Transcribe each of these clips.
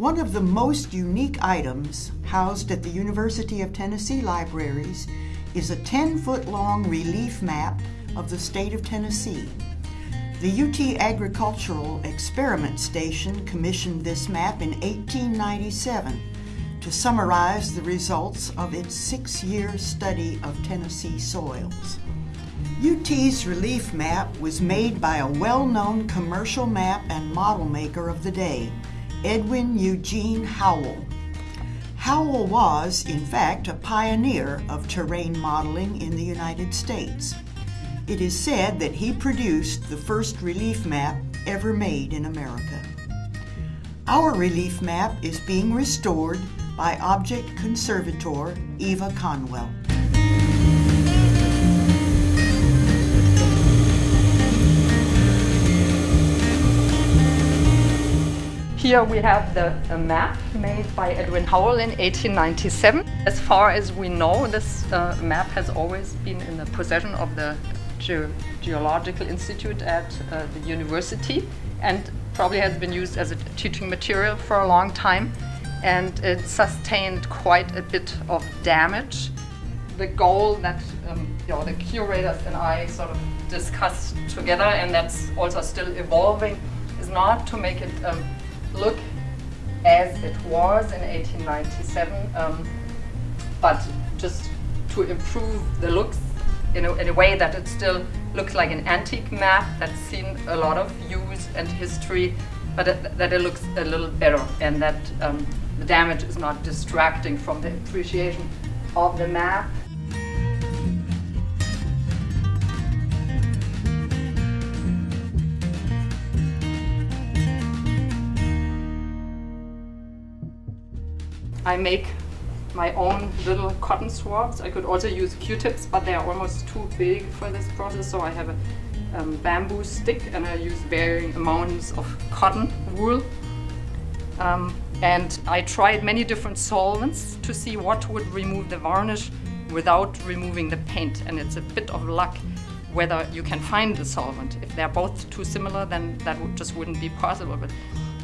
One of the most unique items housed at the University of Tennessee Libraries is a 10-foot long relief map of the state of Tennessee. The UT Agricultural Experiment Station commissioned this map in 1897 to summarize the results of its six-year study of Tennessee soils. UT's relief map was made by a well-known commercial map and model maker of the day, Edwin Eugene Howell. Howell was, in fact, a pioneer of terrain modeling in the United States. It is said that he produced the first relief map ever made in America. Our relief map is being restored by object conservator Eva Conwell. Here we have the map made by Edwin Howell in 1897. As far as we know, this uh, map has always been in the possession of the Ge Geological Institute at uh, the university and probably has been used as a teaching material for a long time and it sustained quite a bit of damage. The goal that um, you know, the curators and I sort of discussed together and that's also still evolving is not to make it um, as was in 1897, um, but just to improve the looks in a, in a, way that it still looks like an antique map that's seen a lot of use and history, but it, that it looks a little better and that um, the damage is not distracting from the appreciation of the map. I make my own little cotton swabs. I could also use Q-tips, but they are almost too big for this process, so I have a um, bamboo stick and I use varying amounts of cotton wool. Um, and I tried many different solvents to see what would remove the varnish without removing the paint. And it's a bit of luck whether you can find the solvent. If they're both too similar, then that would just wouldn't be possible. But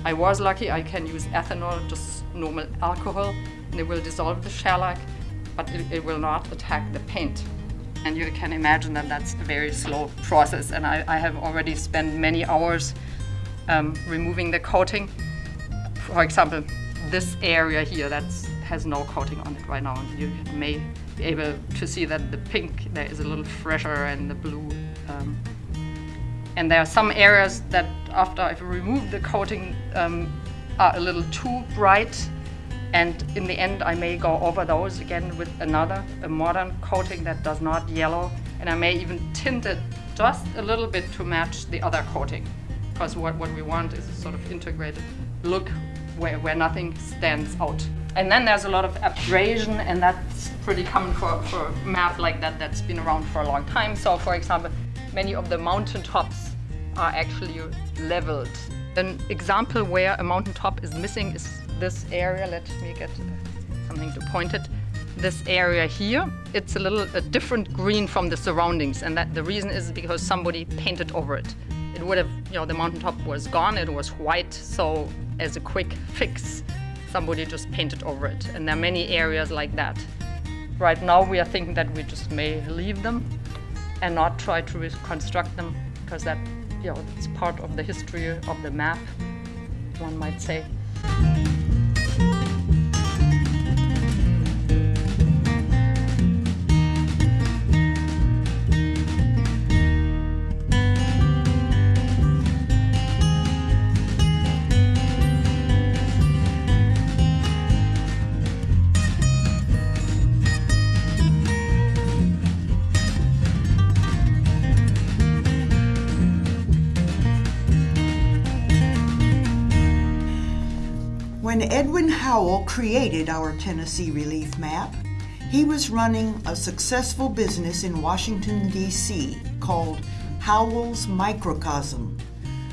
I was lucky, I can use ethanol, just normal alcohol, and it will dissolve the shellac, but it, it will not attack the paint. And you can imagine that that's a very slow process, and I, I have already spent many hours um, removing the coating. For example, this area here that has no coating on it right now, and you may be able to see that the pink there is a little fresher and the blue um, and there are some areas that after I've removed the coating um, are a little too bright. And in the end, I may go over those again with another, a modern coating that does not yellow. And I may even tint it just a little bit to match the other coating. Because what, what we want is a sort of integrated look where, where nothing stands out. And then there's a lot of abrasion, and that's pretty common for, for a map like that that's been around for a long time. So for example, many of the mountain tops are actually leveled. An example where a mountain top is missing is this area. Let me get something to point it. This area here, it's a little a different green from the surroundings and that the reason is because somebody painted over it. It would have, you know, the mountain top was gone, it was white, so as a quick fix, somebody just painted over it. And there are many areas like that. Right now we are thinking that we just may leave them and not try to reconstruct them because that you know it's part of the history of the map one might say When Edwin Howell created our Tennessee Relief Map, he was running a successful business in Washington, D.C. called Howell's Microcosm,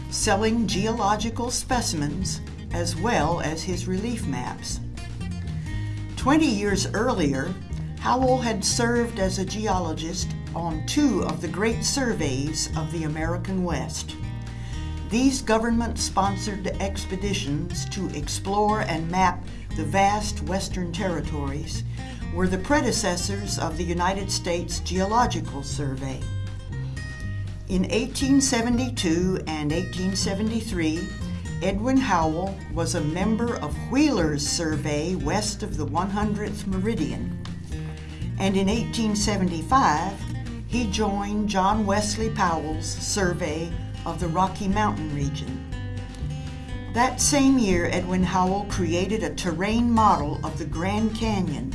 selling geological specimens as well as his relief maps. Twenty years earlier, Howell had served as a geologist on two of the great surveys of the American West. These government-sponsored expeditions to explore and map the vast western territories were the predecessors of the United States Geological Survey. In 1872 and 1873, Edwin Howell was a member of Wheeler's survey west of the 100th meridian. And in 1875, he joined John Wesley Powell's survey of the Rocky Mountain region. That same year, Edwin Howell created a terrain model of the Grand Canyon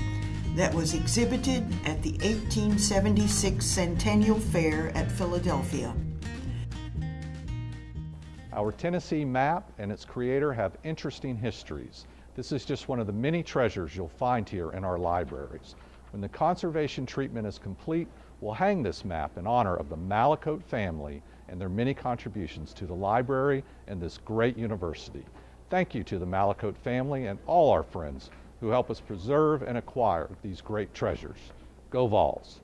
that was exhibited at the 1876 Centennial Fair at Philadelphia. Our Tennessee map and its creator have interesting histories. This is just one of the many treasures you'll find here in our libraries. When the conservation treatment is complete, we'll hang this map in honor of the Mallicoat family and their many contributions to the library and this great university. Thank you to the Mallicoat family and all our friends who help us preserve and acquire these great treasures. Go Vols!